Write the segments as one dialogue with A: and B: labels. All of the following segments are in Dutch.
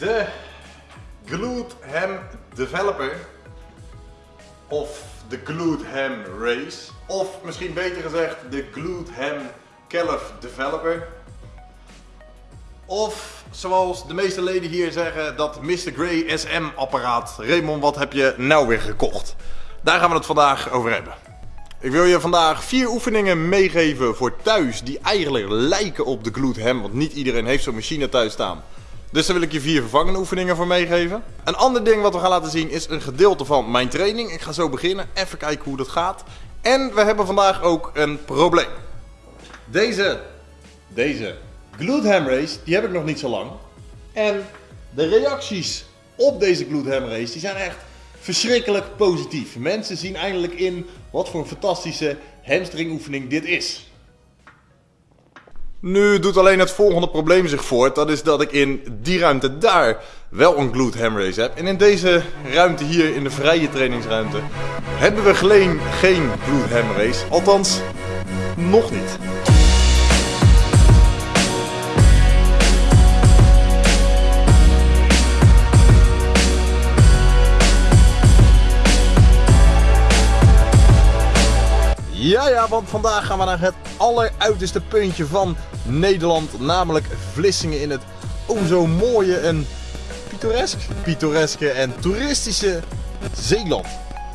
A: De Glute Ham Developer. Of de Glute Ham Race. Of misschien beter gezegd de Glute Ham Calf Developer. Of zoals de meeste leden hier zeggen, dat Mr. Grey SM apparaat. Raymond, wat heb je nou weer gekocht? Daar gaan we het vandaag over hebben. Ik wil je vandaag vier oefeningen meegeven voor thuis die eigenlijk lijken op de glute ham, want niet iedereen heeft zo'n machine thuis staan. Dus daar wil ik je vier vervangende oefeningen voor meegeven. Een ander ding wat we gaan laten zien is een gedeelte van mijn training. Ik ga zo beginnen, even kijken hoe dat gaat. En we hebben vandaag ook een probleem. Deze, deze glute ham die heb ik nog niet zo lang. En de reacties op deze glute ham race, die zijn echt verschrikkelijk positief. Mensen zien eindelijk in wat voor een fantastische hamstringoefening dit is. Nu doet alleen het volgende probleem zich voort. Dat is dat ik in die ruimte daar wel een glute ham race heb. En in deze ruimte hier, in de vrije trainingsruimte, hebben we geen, geen glute ham race. Althans, nog niet. Ja, want vandaag gaan we naar het alleruiterste puntje van Nederland. Namelijk Vlissingen in het oh zo mooie en pittoresk, pittoreske en toeristische Zeeland.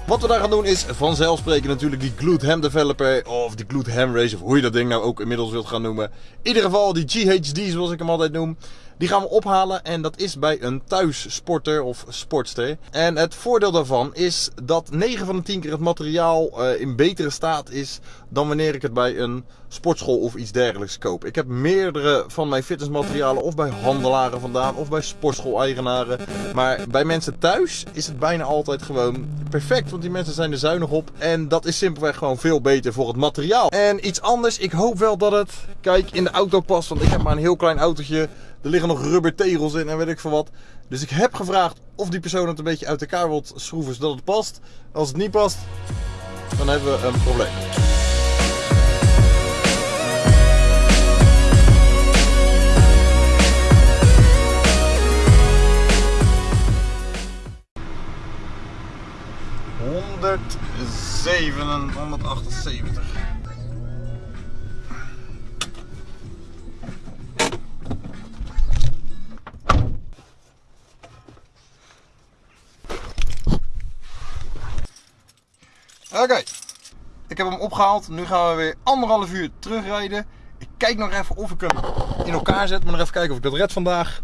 A: Wat we daar gaan doen is vanzelfsprekend natuurlijk die Glute Ham Developer of die Glute Ham Race of hoe je dat ding nou ook inmiddels wilt gaan noemen. In ieder geval die GHD zoals ik hem altijd noem. Die gaan we ophalen en dat is bij een thuissporter of sportster. En het voordeel daarvan is dat 9 van de 10 keer het materiaal uh, in betere staat is dan wanneer ik het bij een sportschool of iets dergelijks koop. Ik heb meerdere van mijn fitnessmaterialen of bij handelaren vandaan of bij sportschool-eigenaren. Maar bij mensen thuis is het bijna altijd gewoon perfect, want die mensen zijn er zuinig op. En dat is simpelweg gewoon veel beter voor het materiaal. En iets anders, ik hoop wel dat het, kijk, in de auto past, want ik heb maar een heel klein autootje. Er liggen nog rubber tegels in en weet ik veel wat. Dus ik heb gevraagd of die persoon het een beetje uit elkaar wilt schroeven zodat het past. Als het niet past, dan hebben we een probleem. Honderdzeven en 178. Oké, ik heb hem opgehaald. Nu gaan we weer anderhalf uur terugrijden. Ik kijk nog even of ik hem in elkaar zet. Maar nog even kijken of ik dat red vandaag.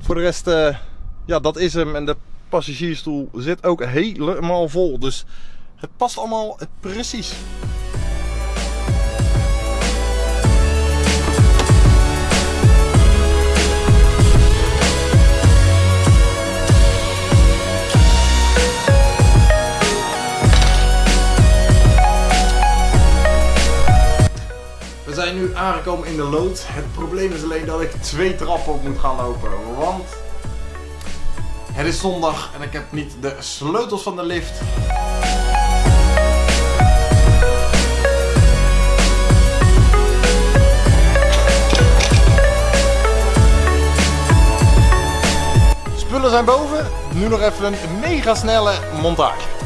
A: Voor de rest, uh, ja, dat is hem. En de passagiersstoel zit ook helemaal vol. Dus het past allemaal precies. Aangekomen in de lood. Het probleem is alleen dat ik twee trappen op moet gaan lopen. Want het is zondag en ik heb niet de sleutels van de lift. Spullen zijn boven. Nu nog even een mega snelle montage.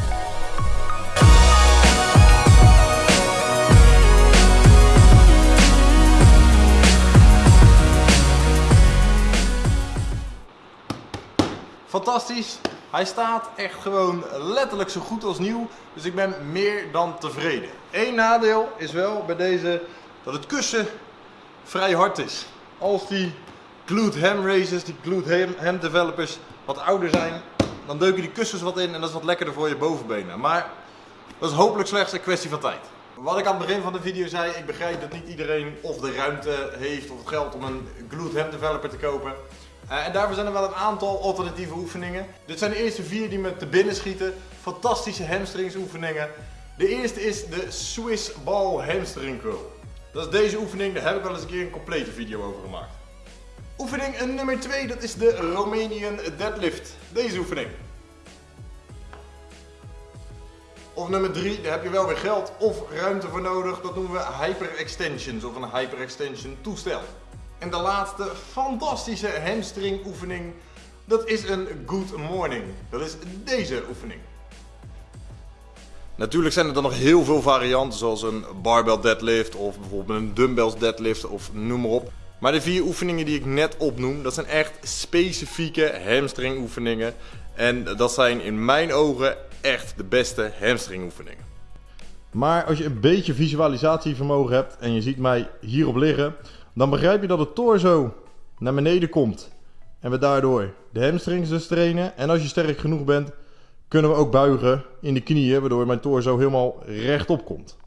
A: Fantastisch. Hij staat echt gewoon letterlijk zo goed als nieuw. Dus ik ben meer dan tevreden. Eén nadeel is wel bij deze dat het kussen vrij hard is. Als die glute ham races, die glute ham developers wat ouder zijn, dan deuken die kussens wat in en dat is wat lekkerder voor je bovenbenen. Maar dat is hopelijk slechts een kwestie van tijd. Wat ik aan het begin van de video zei, ik begrijp dat niet iedereen of de ruimte heeft of het geld om een glute ham developer te kopen. Uh, en daarvoor zijn er wel een aantal alternatieve oefeningen. Dit zijn de eerste vier die me te binnen schieten. Fantastische hamstringsoefeningen. De eerste is de Swiss Ball Hamstring Curl. Dat is deze oefening, daar heb ik wel eens een keer een complete video over gemaakt. Oefening nummer 2, dat is de Romanian Deadlift. Deze oefening. Of nummer 3, daar heb je wel weer geld of ruimte voor nodig. Dat noemen we hyperextensions of een hyperextension toestel. En de laatste fantastische hamstring oefening. Dat is een good morning. Dat is deze oefening. Natuurlijk zijn er dan nog heel veel varianten, zoals een barbell deadlift of bijvoorbeeld een dumbbells deadlift of noem maar op. Maar de vier oefeningen die ik net opnoem, dat zijn echt specifieke hamstring oefeningen. En dat zijn in mijn ogen echt de beste hamstring oefeningen. Maar als je een beetje visualisatievermogen hebt en je ziet mij hierop liggen, dan begrijp je dat het torso naar beneden komt. En we daardoor de hamstrings dus trainen. En als je sterk genoeg bent, kunnen we ook buigen in de knieën, waardoor mijn torso helemaal rechtop komt.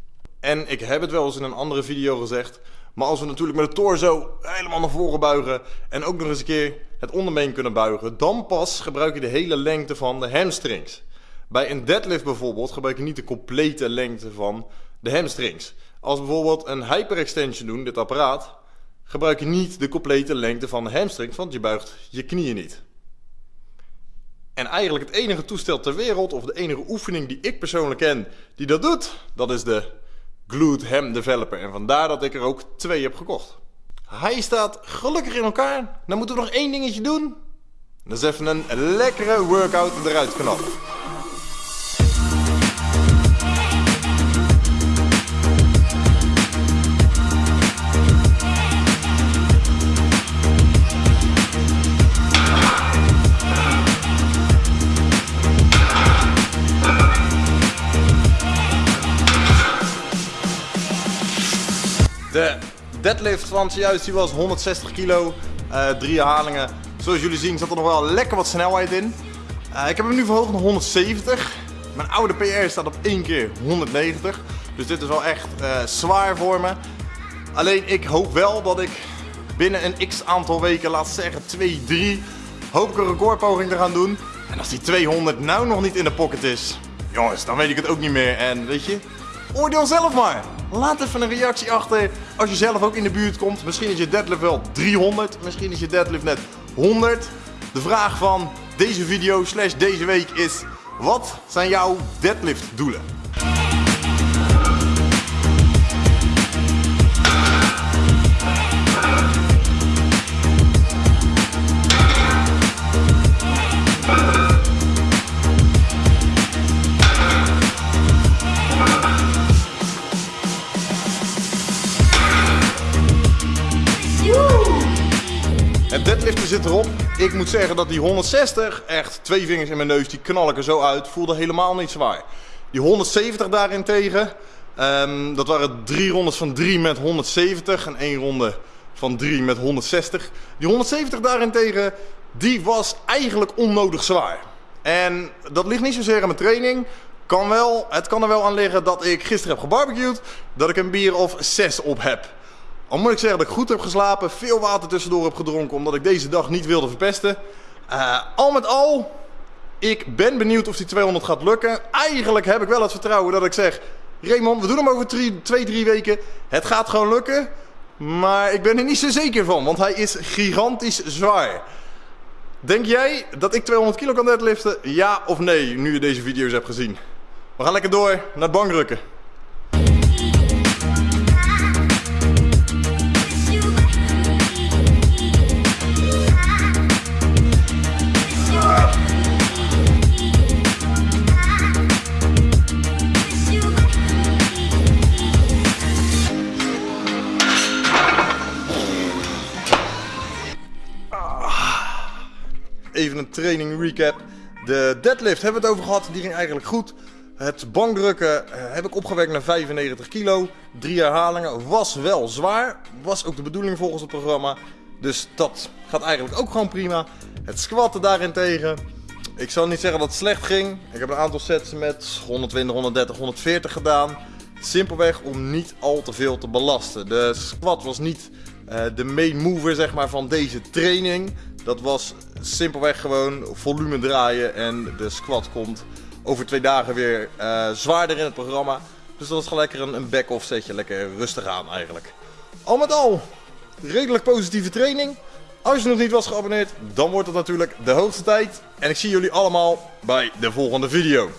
A: En ik heb het wel eens in een andere video gezegd, maar als we natuurlijk met de torso helemaal naar voren buigen en ook nog eens een keer het onderbeen kunnen buigen, dan pas gebruik je de hele lengte van de hamstrings. Bij een deadlift bijvoorbeeld gebruik je niet de complete lengte van de hamstrings. Als we bijvoorbeeld een hyperextension doen, dit apparaat, gebruik je niet de complete lengte van de hamstrings, want je buigt je knieën niet. En eigenlijk het enige toestel ter wereld, of de enige oefening die ik persoonlijk ken die dat doet, dat is de Glute Ham Developer. En vandaar dat ik er ook twee heb gekocht. Hij staat gelukkig in elkaar. Dan moeten we nog één dingetje doen. Dat is even een lekkere workout eruit knappen. Deadlift van zojuist die was 160 kilo, uh, drie herhalingen. Zoals jullie zien zat er nog wel lekker wat snelheid in. Uh, ik heb hem nu verhoogd naar 170. Mijn oude PR staat op één keer 190. Dus dit is wel echt uh, zwaar voor me. Alleen ik hoop wel dat ik binnen een x aantal weken, laat zeggen 2, 3, hoop ik een recordpoging te gaan doen. En als die 200 nou nog niet in de pocket is, jongens, dan weet ik het ook niet meer. En weet je, oordeel zelf maar. Laat even een reactie achter als je zelf ook in de buurt komt. Misschien is je deadlift wel 300, misschien is je deadlift net 100. De vraag van deze video slash deze week is, wat zijn jouw deadlift doelen? Deadliften zit erop. Ik moet zeggen dat die 160, echt twee vingers in mijn neus, die knal ik er zo uit. Voelde helemaal niet zwaar. Die 170 daarentegen, um, dat waren drie rondes van 3 met 170 en één ronde van 3 met 160. Die 170 daarentegen, die was eigenlijk onnodig zwaar. En dat ligt niet zozeer aan mijn training. Kan wel, het kan er wel aan liggen dat ik gisteren heb gebarbecued, dat ik een bier of 6 op heb. Al moet ik zeggen dat ik goed heb geslapen, veel water tussendoor heb gedronken omdat ik deze dag niet wilde verpesten. Uh, al met al, ik ben benieuwd of die 200 gaat lukken. Eigenlijk heb ik wel het vertrouwen dat ik zeg, Raymond, we doen hem over 2, 3 weken. Het gaat gewoon lukken. Maar ik ben er niet zo zeker van, want hij is gigantisch zwaar. Denk jij dat ik 200 kilo kan deadliften? Ja of nee, nu je deze video's hebt gezien? We gaan lekker door naar het bankdrukken. Even een training recap. De deadlift hebben we het over gehad, die ging eigenlijk goed. Het bankdrukken eh, heb ik opgewerkt naar 95 kilo. Drie herhalingen, was wel zwaar. Was ook de bedoeling volgens het programma. Dus dat gaat eigenlijk ook gewoon prima. Het squatten daarentegen. Ik zal niet zeggen dat het slecht ging. Ik heb een aantal sets met 120, 130, 140 gedaan. Simpelweg om niet al te veel te belasten. De squat was niet uh, de main mover zeg maar, van deze training. Dat was simpelweg gewoon volume draaien en de squat komt over twee dagen weer uh, zwaarder in het programma. Dus dat is gewoon lekker een, een back-off setje, lekker rustig aan eigenlijk. Al met al, redelijk positieve training. Als je nog niet was geabonneerd, dan wordt het natuurlijk de hoogste tijd. En ik zie jullie allemaal bij de volgende video.